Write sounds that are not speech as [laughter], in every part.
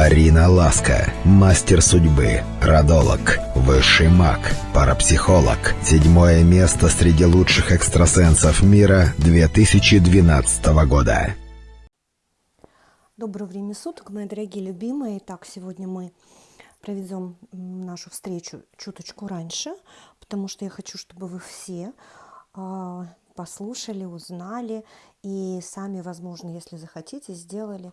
Арина Ласка, мастер судьбы, родолог, высший маг, парапсихолог. Седьмое место среди лучших экстрасенсов мира 2012 года. Доброго времени суток, мои дорогие любимые. Итак, сегодня мы проведем нашу встречу чуточку раньше, потому что я хочу, чтобы вы все э, послушали, узнали и сами, возможно, если захотите, сделали а,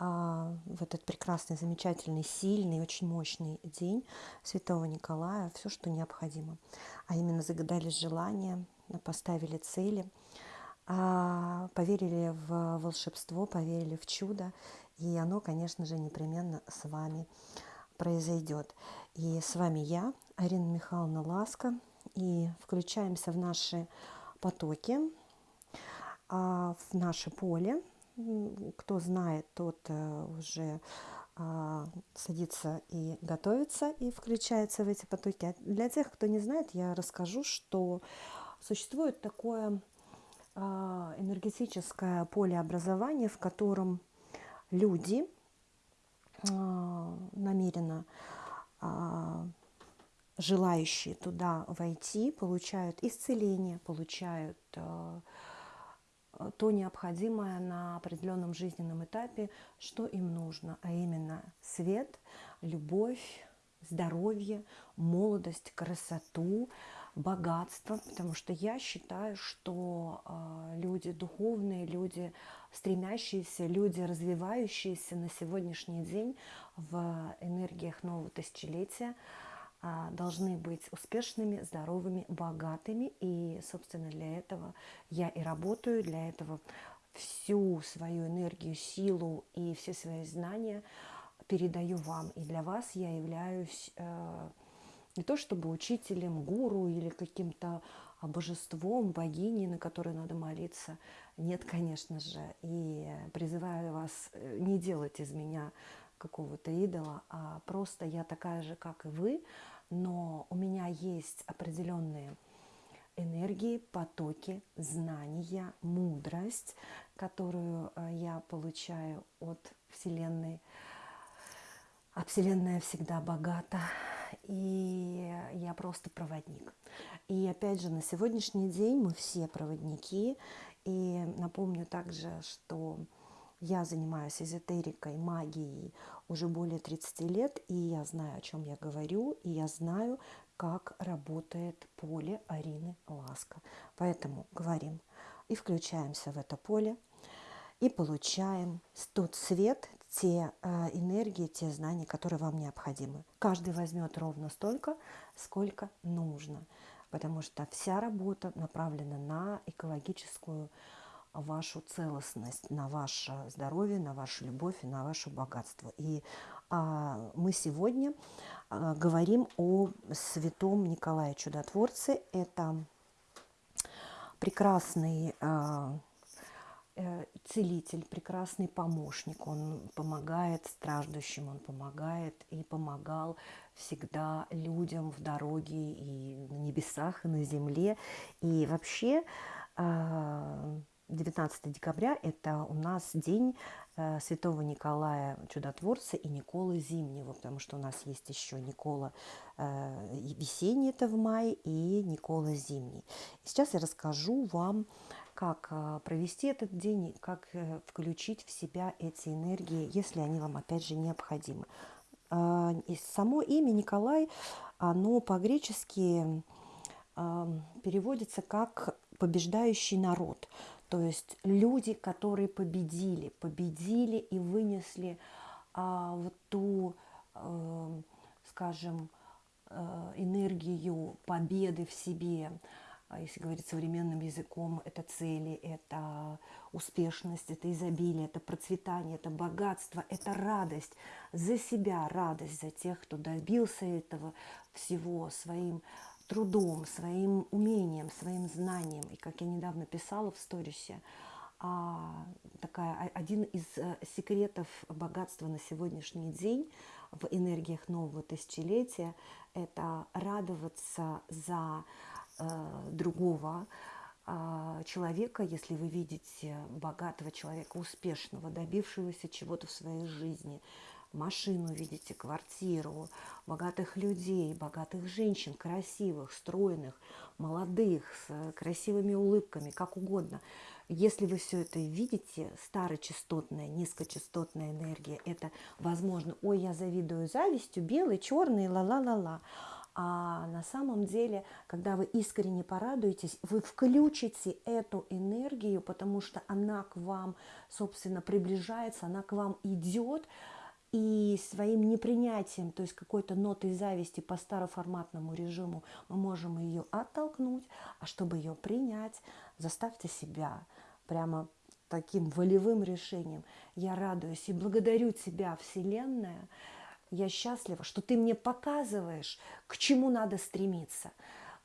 в этот прекрасный, замечательный, сильный, очень мощный день Святого Николая все, что необходимо. А именно загадали желания, поставили цели, а, поверили в волшебство, поверили в чудо, и оно, конечно же, непременно с вами произойдет. И с вами я, Арина Михайловна Ласка, и включаемся в наши потоки, а, в наше поле, кто знает, тот э, уже а, садится и готовится и включается в эти потоки. А для тех, кто не знает, я расскажу, что существует такое а, энергетическое полеобразование, в котором люди намеренно желающие туда войти, получают исцеление, получают то необходимое на определенном жизненном этапе, что им нужно, а именно свет, любовь, здоровье, молодость, красоту, богатство, потому что я считаю, что э, люди духовные, люди стремящиеся, люди развивающиеся на сегодняшний день в энергиях нового тысячелетия – должны быть успешными, здоровыми, богатыми. И, собственно, для этого я и работаю, для этого всю свою энергию, силу и все свои знания передаю вам. И для вас я являюсь э, не то чтобы учителем, гуру или каким-то божеством, богиней, на которой надо молиться. Нет, конечно же. И призываю вас э, не делать из меня какого-то идола, а просто я такая же, как и вы, но у меня есть определенные энергии, потоки, знания, мудрость, которую э, я получаю от Вселенной. А Вселенная всегда богата, и я просто проводник. И опять же, на сегодняшний день мы все проводники. И напомню также, что я занимаюсь эзотерикой, магией уже более 30 лет, и я знаю, о чем я говорю, и я знаю, как работает поле Арины Ласка. Поэтому говорим и включаемся в это поле, и получаем тот свет, те э, энергии, те знания, которые вам необходимы. Каждый возьмет ровно столько, сколько нужно, потому что вся работа направлена на экологическую вашу целостность, на ваше здоровье, на вашу любовь и на ваше богатство. И а, мы сегодня а, говорим о святом Николае Чудотворце. Это прекрасный а, э, целитель, прекрасный помощник. Он помогает страждущим, он помогает и помогал всегда людям в дороге и на небесах, и на земле. И вообще а, 19 декабря – это у нас день э, Святого Николая Чудотворца и Николы Зимнего, потому что у нас есть еще Никола э, весенний, это в мае, и Никола Зимний. Сейчас я расскажу вам, как э, провести этот день, как включить в себя эти энергии, если они вам, опять же, необходимы. Само имя Николай, оно по-гречески переводится как побеждающий народ. То есть люди, которые победили, победили и вынесли а, вот ту, э, скажем, э, энергию победы в себе, а если говорить современным языком, это цели, это успешность, это изобилие, это процветание, это богатство, это радость. За себя, радость за тех, кто добился этого всего своим трудом, своим умением, своим знанием. И как я недавно писала в сторисе, а, такая, один из э, секретов богатства на сегодняшний день в энергиях нового тысячелетия – это радоваться за э, другого э, человека, если вы видите богатого человека, успешного, добившегося чего-то в своей жизни, машину видите, квартиру, богатых людей, богатых женщин, красивых, стройных, молодых, с красивыми улыбками, как угодно. Если вы все это видите, старочастотная, низкочастотная энергия, это возможно, ой, я завидую завистью, белый, черный, ла-ла-ла-ла. А на самом деле, когда вы искренне порадуетесь, вы включите эту энергию, потому что она к вам, собственно, приближается, она к вам идет, и своим непринятием, то есть какой-то нотой зависти по староформатному режиму, мы можем ее оттолкнуть, а чтобы ее принять, заставьте себя прямо таким волевым решением. Я радуюсь и благодарю тебя, Вселенная, я счастлива, что ты мне показываешь, к чему надо стремиться,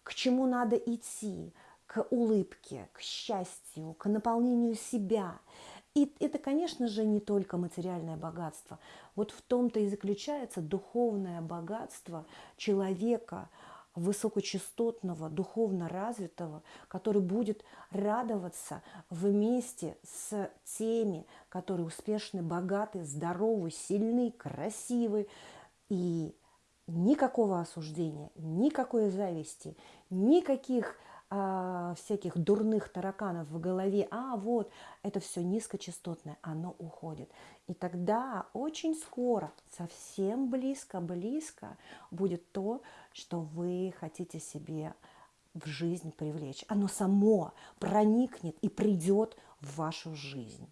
к чему надо идти, к улыбке, к счастью, к наполнению себя. И это, конечно же, не только материальное богатство. Вот в том-то и заключается духовное богатство человека, высокочастотного, духовно развитого, который будет радоваться вместе с теми, которые успешны, богаты, здоровы, сильны, красивы. И никакого осуждения, никакой зависти, никаких а, всяких дурных тараканов в голове, а вот это все низкочастотное, оно уходит. И тогда очень скоро, совсем близко-близко будет то, что вы хотите себе в жизнь привлечь. Оно само проникнет и придет в вашу жизнь.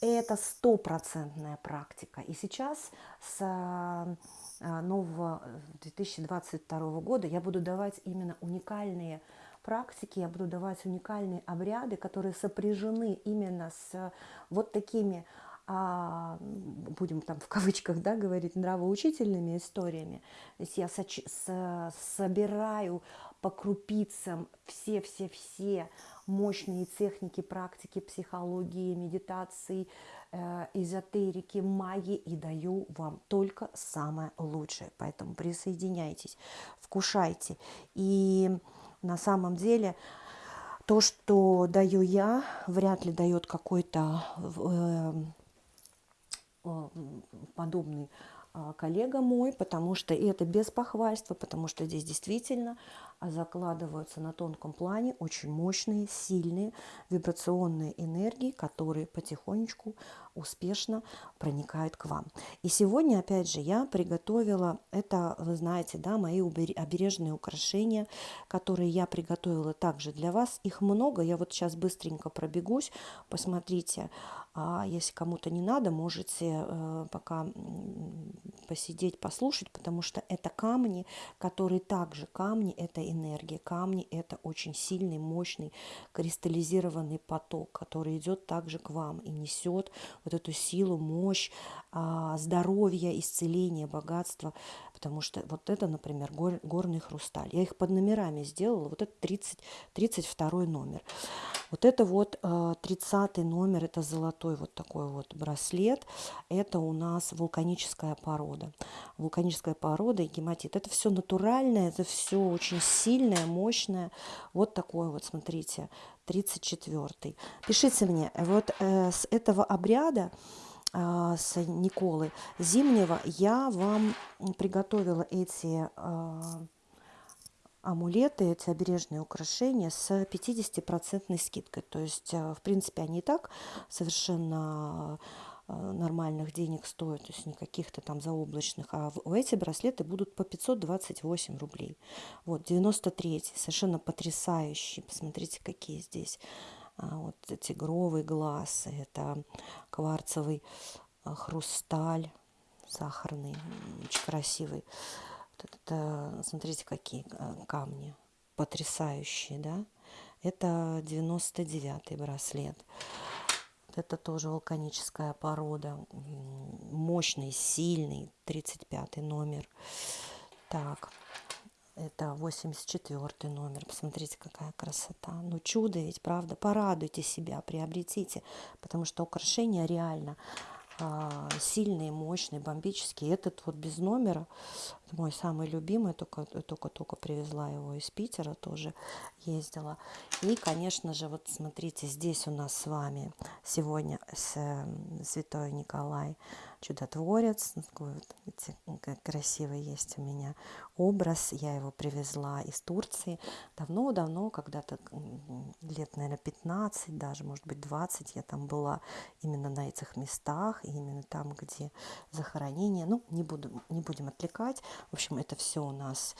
Это стопроцентная практика. И сейчас с а, нового 2022 года я буду давать именно уникальные практики, я буду давать уникальные обряды, которые сопряжены именно с вот такими а, будем там в кавычках да, говорить, нравоучительными историями. То есть я соч- с- собираю по крупицам все-все-все мощные техники, практики психологии, медитации, э, эзотерики, магии и даю вам только самое лучшее. Поэтому присоединяйтесь, вкушайте. И на самом деле то, что даю я, вряд ли дает какой-то э, э, подобный а, коллега мой, потому что это без похвальства, потому что здесь действительно закладываются на тонком плане очень мощные, сильные вибрационные энергии, которые потихонечку успешно проникают к вам. И сегодня, опять же, я приготовила, это, вы знаете, да, мои обережные украшения, которые я приготовила также для вас. Их много, я вот сейчас быстренько пробегусь, посмотрите, а если кому-то не надо, можете э, пока посидеть, послушать, потому что это камни, которые также камни, это энергия. Камни – это очень сильный, мощный, кристаллизированный поток, который идет также к вам и несет вот эту силу, мощь, а, здоровье, исцеление, богатство. Потому что вот это, например, гор, горный хрусталь. Я их под номерами сделала. Вот это 30, 32 номер. Вот это вот 30 а, номер, это золотой вот такой вот браслет. Это у нас вулканическая порода. Вулканическая порода и гематит. Это все натуральное, это все очень сильное, мощное. Вот такое вот, смотрите, 34. Pишите мне, вот э, с этого обряда э, с Николы Зимнего я вам приготовила эти э, амулеты, эти обережные украшения с 50% скидкой. То есть, э, в принципе, они и так совершенно нормальных денег стоят, то есть не каких-то там заоблачных, а эти браслеты будут по 528 рублей. Вот, 93 совершенно потрясающие, посмотрите, какие здесь а, вот тигровый глаз, это кварцевый а, хрусталь сахарный, очень красивый. Вот это, смотрите, какие а, камни потрясающие, да? Это 99 браслет. Это тоже вулканическая порода. Мощный, сильный. 35 номер. Так, это 84 номер. Посмотрите, какая красота. Ну, чудо ведь, правда? Порадуйте себя, приобретите. Потому что украшения реально а, сильные, мощные, бомбические. Этот вот без номера, мой самый любимый, только-только привезла его из Питера, тоже ездила. И, конечно же, вот смотрите, здесь у нас с вами сегодня с, Святой Николай чудотворец. Такой вот, видите, красивый есть у меня образ. Я его привезла из Турции давно-давно, когда-то лет, наверное, 15, даже, может быть, 20 я там была именно на этих местах, именно там, где захоронение. Ну, не, буду, не будем отвлекать. В общем, это все у нас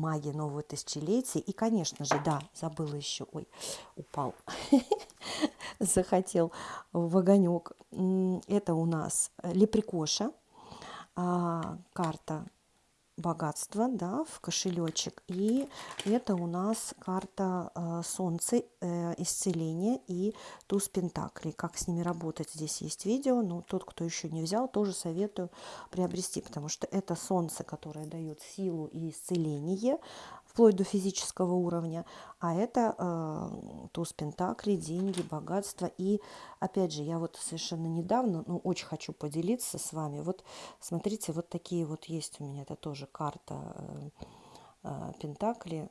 магия нового тысячелетия. И, конечно же, да, забыла еще, ой, упал, [laughs] захотел в огонек. Это у нас лепрекоша, а, карта богатства, да, в кошелечек. И это у нас карта э, Солнце, э, исцеление и туз Пентаклей. Как с ними работать, здесь есть видео. Но тот, кто еще не взял, тоже советую приобрести, потому что это Солнце, которое дает силу и исцеление вплоть до физического уровня, а это э, туз пентаклей, деньги, богатство. И опять же, я вот совершенно недавно, ну, очень хочу поделиться с вами. Вот смотрите, вот такие вот есть у меня, это тоже карта э, э, пентакли,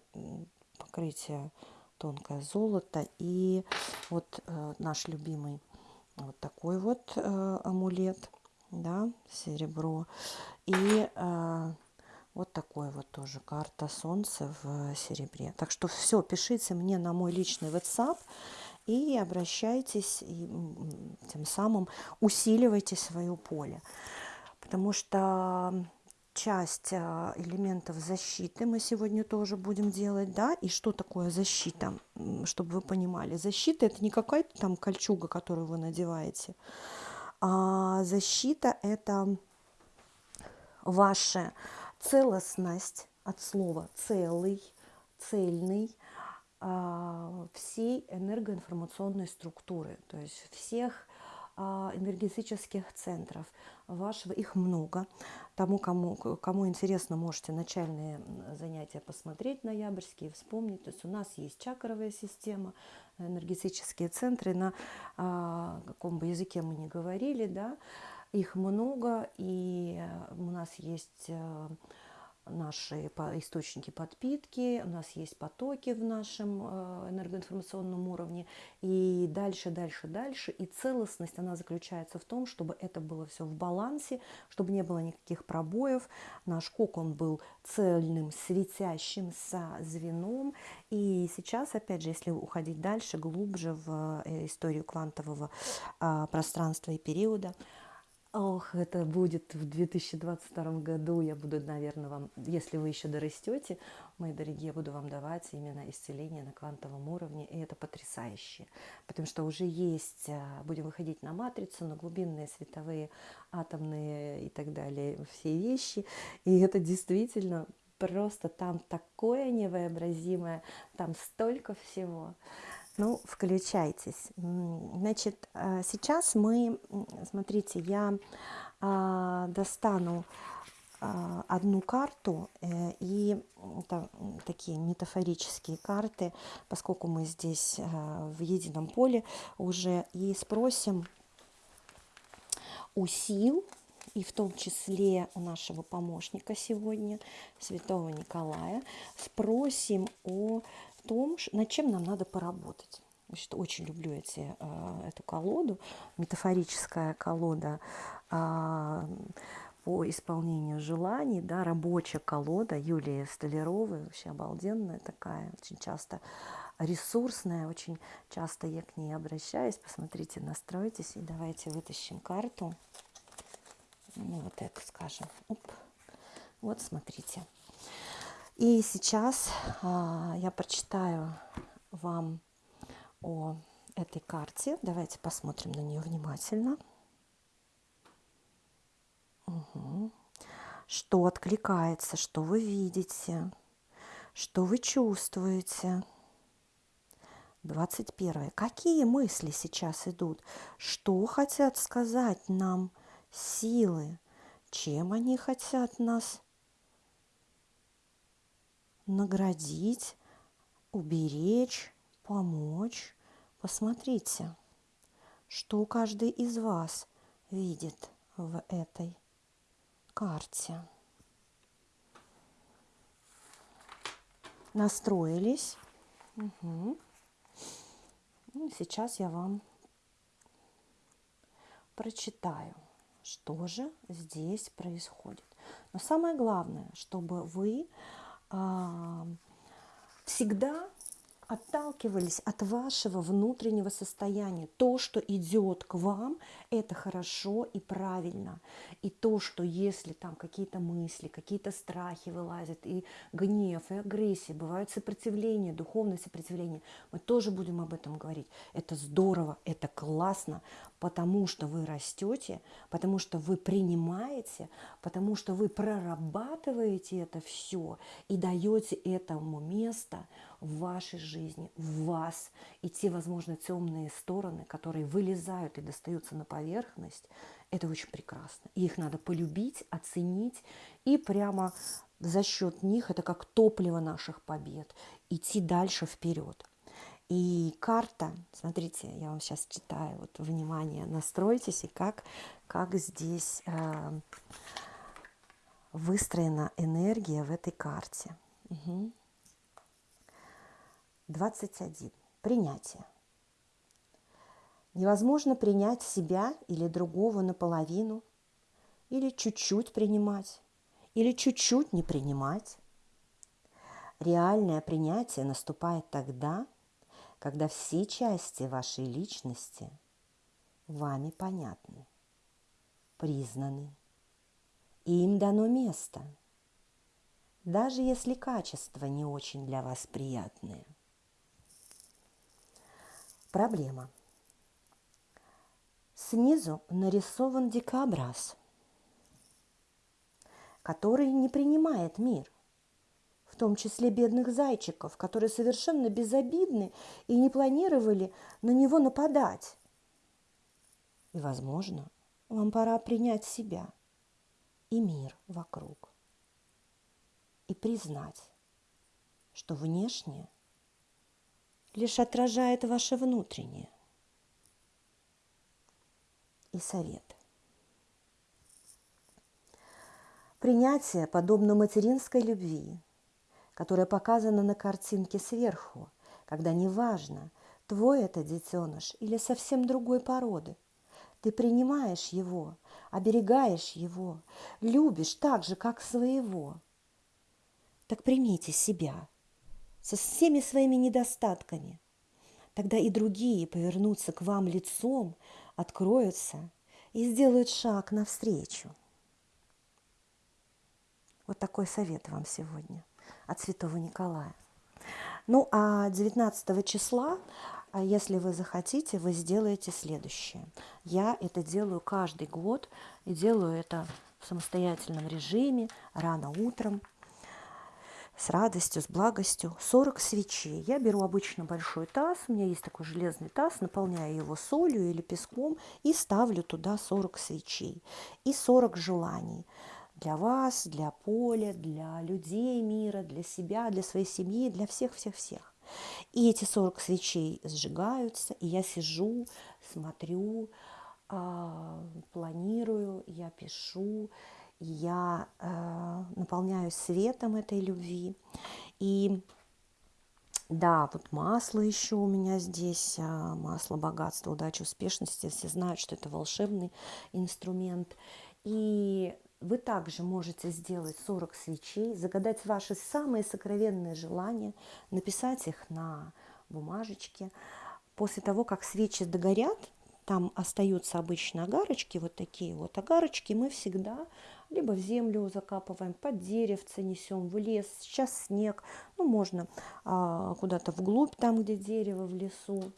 покрытие тонкое золото и вот э, наш любимый вот такой вот э, амулет, да, серебро. И э, вот такой вот тоже карта Солнца в серебре. Так что все, пишите мне на мой личный WhatsApp и обращайтесь, и тем самым усиливайте свое поле. Потому что часть а, элементов защиты мы сегодня тоже будем делать, да, и что такое защита, чтобы вы понимали. Защита это не какая-то там кольчуга, которую вы надеваете, а защита это ваше целостность от слова целый, цельный а, всей энергоинформационной структуры, то есть всех а, энергетических центров вашего, их много. Тому, кому, кому интересно, можете начальные занятия посмотреть ноябрьские, вспомнить. То есть у нас есть чакровая система, энергетические центры, на а, каком бы языке мы ни говорили, да, их много, и у нас есть э, наши источники подпитки, у нас есть потоки в нашем э, энергоинформационном уровне, и дальше, дальше, дальше. И целостность, она заключается в том, чтобы это было все в балансе, чтобы не было никаких пробоев. Наш кокон был цельным, светящимся звеном. И сейчас, опять же, если уходить дальше, глубже в э, историю квантового пространства и периода, Ох, это будет в 2022 году. Я буду, наверное, вам, если вы еще дорастете, мои дорогие, буду вам давать именно исцеление на квантовом уровне. И это потрясающе. Потому что уже есть, а, будем выходить на матрицу, на глубинные световые, атомные и так далее, все вещи. И это действительно просто там такое невообразимое, там столько всего. Ну, включайтесь. Значит, э, сейчас мы, смотрите, я а, достану а, одну карту, э, и это такие метафорические карты, поскольку мы здесь э, в едином поле уже, и спросим у сил, и в том числе у нашего помощника сегодня, святого Николая, спросим о том, над чем нам надо поработать. Значит, очень люблю эти, э, эту колоду, метафорическая колода э, по исполнению желаний, да, рабочая колода Юлии Столяровой, вообще обалденная такая, очень часто ресурсная, очень часто я к ней обращаюсь. Посмотрите, настройтесь и давайте вытащим карту. Ну, вот эту, скажем. Оп. Вот, смотрите. И сейчас а, я прочитаю вам о этой карте. Давайте посмотрим на нее внимательно. Угу. Что откликается, что вы видите, что вы чувствуете. 21. Какие мысли сейчас идут? Что хотят сказать нам силы? Чем они хотят нас наградить, уберечь, помочь. Посмотрите, что каждый из вас видит в этой карте. Настроились. Угу. сейчас я вам прочитаю, что же здесь происходит. Но самое главное, чтобы вы всегда отталкивались от вашего внутреннего состояния. То, что идет к вам, это хорошо и правильно. И то, что если там какие-то мысли, какие-то страхи вылазят, и гнев, и агрессия, бывают сопротивления, духовное сопротивление, мы тоже будем об этом говорить. Это здорово, это классно, потому что вы растете, потому что вы принимаете, потому что вы прорабатываете это все и даете этому место – в вашей жизни, в вас, и те, возможно, темные стороны, которые вылезают и достаются на поверхность, это очень прекрасно. И их надо полюбить, оценить, и прямо за счет них, это как топливо наших побед, идти дальше вперед. И карта, смотрите, я вам сейчас читаю, вот, внимание, настройтесь, и как, как здесь э, выстроена энергия в этой карте. Угу. 21. Принятие. Невозможно принять себя или другого наполовину, или чуть-чуть принимать, или чуть-чуть не принимать. Реальное принятие наступает тогда, когда все части вашей личности вами понятны, признаны, и им дано место, даже если качества не очень для вас приятные – Проблема. Снизу нарисован дикобраз, который не принимает мир, в том числе бедных зайчиков, которые совершенно безобидны и не планировали на него нападать. И, возможно, вам пора принять себя и мир вокруг и признать, что внешнее – лишь отражает ваше внутреннее. И совет. Принятие подобно материнской любви, которая показана на картинке сверху, когда неважно, твой это детеныш или совсем другой породы. Ты принимаешь его, оберегаешь его, любишь так же, как своего. Так примите себя – со всеми своими недостатками. Тогда и другие повернутся к вам лицом, откроются и сделают шаг навстречу. Вот такой совет вам сегодня от святого Николая. Ну а 19 числа, а если вы захотите, вы сделаете следующее. Я это делаю каждый год и делаю это в самостоятельном режиме, рано утром – с радостью, с благостью 40 свечей. Я беру обычно большой таз, у меня есть такой железный таз, наполняю его солью или песком и ставлю туда 40 свечей и 40 желаний для вас, для поля, для людей мира, для себя, для своей семьи, для всех-всех-всех. И эти 40 свечей сжигаются, и я сижу, смотрю, а, планирую, я пишу, я э, наполняюсь светом этой любви. И да, вот масло еще у меня здесь, а, масло богатства, удачи, успешности. Все знают, что это волшебный инструмент. И вы также можете сделать 40 свечей, загадать ваши самые сокровенные желания, написать их на бумажечке. После того, как свечи догорят, там остаются обычно огарочки, вот такие вот огарочки, мы всегда либо в землю закапываем, под деревце несем, в лес, сейчас снег, ну можно а, куда-то вглубь, там, где дерево, в лесу,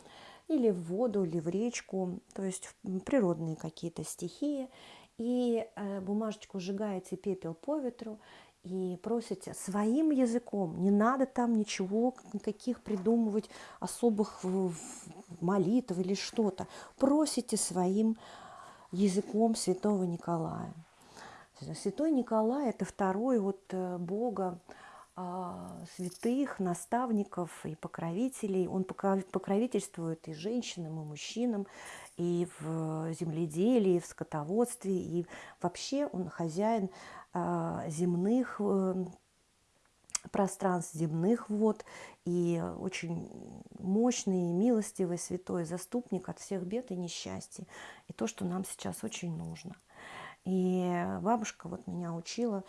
или в воду, или в речку, то есть природные какие-то стихии. И э, бумажечку сжигаете пепел по ветру и просите своим языком, не надо там ничего, никаких придумывать особых молитв или что-то. Просите своим языком святого Николая. Святой Николай – это второй вот э, Бога а, святых, наставников и покровителей. Он покровительствует и женщинам, и мужчинам, и в земледелии, и в скотоводстве, и вообще он хозяин а, земных э, пространств, земных вод, и очень мощный, милостивый, святой заступник от всех бед и несчастий. И то, что нам сейчас очень нужно – И бабушка вот меня учила,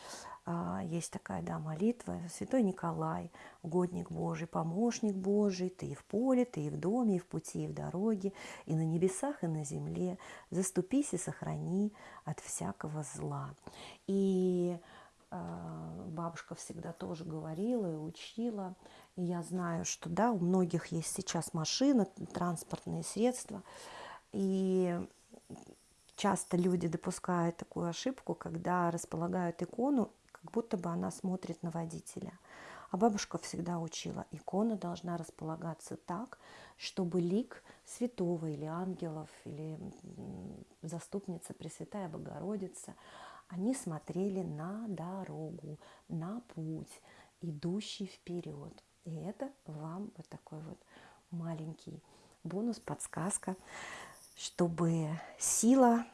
а, есть такая, да, молитва, Святой Николай, угодник Божий, помощник Божий, ты и в поле, ты и в доме, и в пути, и в дороге, и на небесах, и на земле, заступись и сохрани от всякого зла. И а, бабушка всегда тоже говорила и учила, и я знаю, что, да, у многих есть сейчас машины, транспортные средства, и часто люди допускают такую ошибку, когда располагают икону, как будто бы она смотрит на водителя. А бабушка всегда учила, икона должна располагаться так, чтобы лик святого или ангелов, или заступница Пресвятая Богородица, они смотрели на дорогу, на путь, идущий вперед. И это вам вот такой вот маленький бонус, подсказка чтобы сила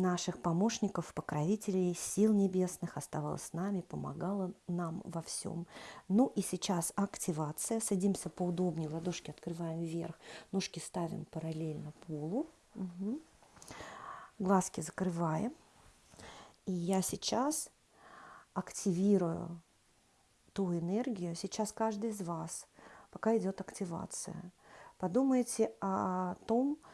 наших помощников, покровителей, сил небесных оставалась с нами, помогала нам во всем. Ну и сейчас активация. Садимся поудобнее, ладошки открываем вверх, ножки ставим параллельно полу. Угу. Глазки закрываем. И я сейчас активирую ту энергию. Сейчас каждый из вас, пока идет активация, подумайте о том, что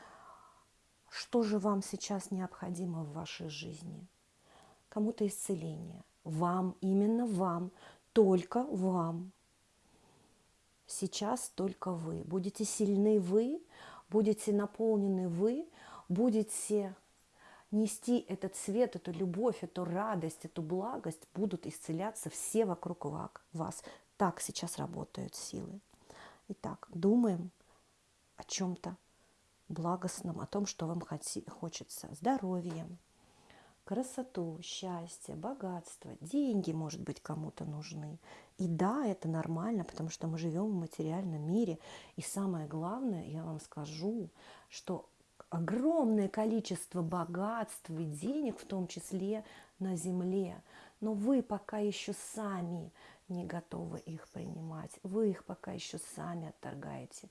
же вам сейчас необходимо в вашей жизни? Кому-то исцеление. Вам, именно вам, только вам. Сейчас только вы. Будете сильны вы, будете наполнены вы, будете нести этот свет, эту любовь, эту радость, эту благость, будут исцеляться все вокруг вас. Так сейчас работают силы. Итак, думаем о чем-то благостном, о том, что вам хочется. Здоровье, красоту, счастье, богатство, деньги, может быть, кому-то нужны. И да, это нормально, потому что мы живем в материальном мире. И самое главное, я вам скажу, что огромное количество богатств и денег, в том числе на земле. Но вы пока еще сами не готовы их принимать. Вы их пока еще сами отторгаете.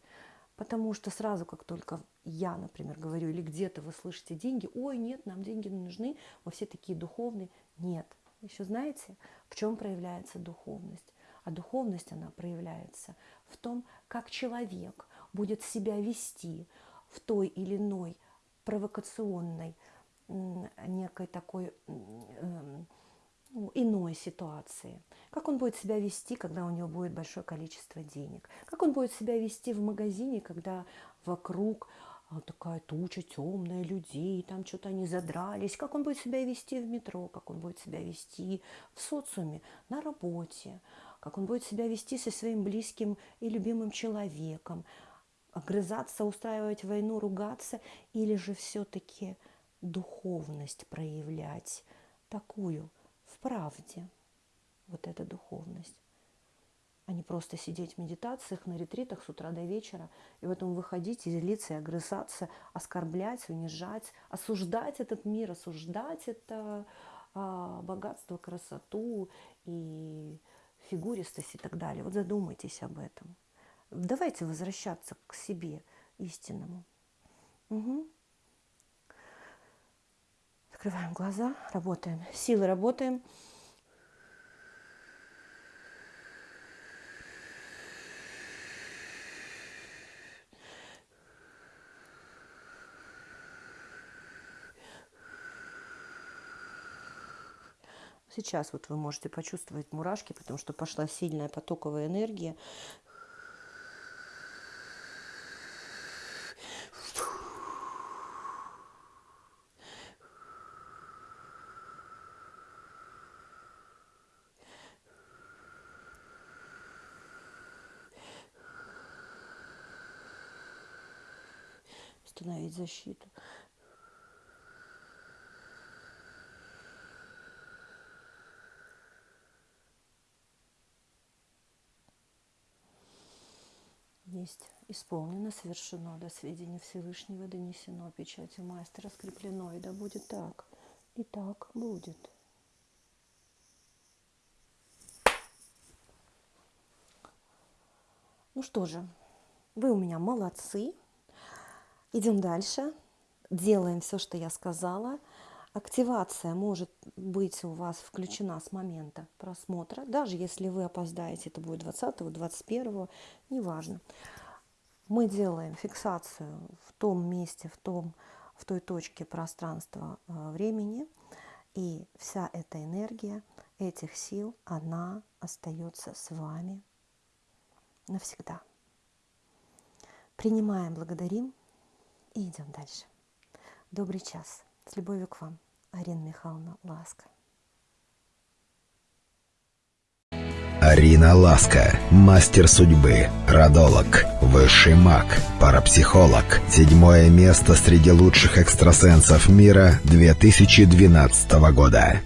Потому что сразу, как только я, например, говорю, или где-то вы слышите деньги, ой, нет, нам деньги нужны, мы все такие духовные. Нет. Еще знаете, в чем проявляется духовность? А духовность, она проявляется в том, как человек будет себя вести в той или иной провокационной, некой такой эм, иной ситуации. Как он будет себя вести, когда у него будет большое количество денег? Как он будет себя вести в магазине, когда вокруг а, такая туча темная людей, там что-то они задрались? Как он будет себя вести в метро? Как он будет себя вести в социуме, на работе? Как он будет себя вести со своим близким и любимым человеком? Огрызаться, устраивать войну, ругаться? Или же все-таки духовность проявлять такую – правде вот эта духовность, а не просто сидеть в медитациях, на ретритах с утра до вечера, и в этом выходить и злиться, и огрызаться, оскорблять, унижать, осуждать этот мир, осуждать это а, богатство, красоту и фигуристость и так далее. Вот задумайтесь об этом. Давайте возвращаться к себе истинному. Угу. Закрываем глаза, работаем. Силы работаем. Сейчас вот вы можете почувствовать мурашки, потому что пошла сильная потоковая энергия. Установить защиту. Есть исполнено, совершено, до сведения Всевышнего донесено, печатью мастера скреплено, и да будет так, и так будет. Ну что же, вы у меня молодцы. Идем дальше. Делаем все, что я сказала. Активация может быть у вас включена с момента просмотра, даже если вы опоздаете, это будет 20 21 неважно. Мы делаем фиксацию в том месте, в, том, в той точке пространства э, времени, и вся эта энергия этих сил, она остается с вами навсегда. Принимаем, благодарим и идем дальше. Добрый час. С любовью к вам. Арина Михайловна Ласка. Арина Ласка, мастер судьбы, родолог, высший маг, парапсихолог. Седьмое место среди лучших экстрасенсов мира 2012 года.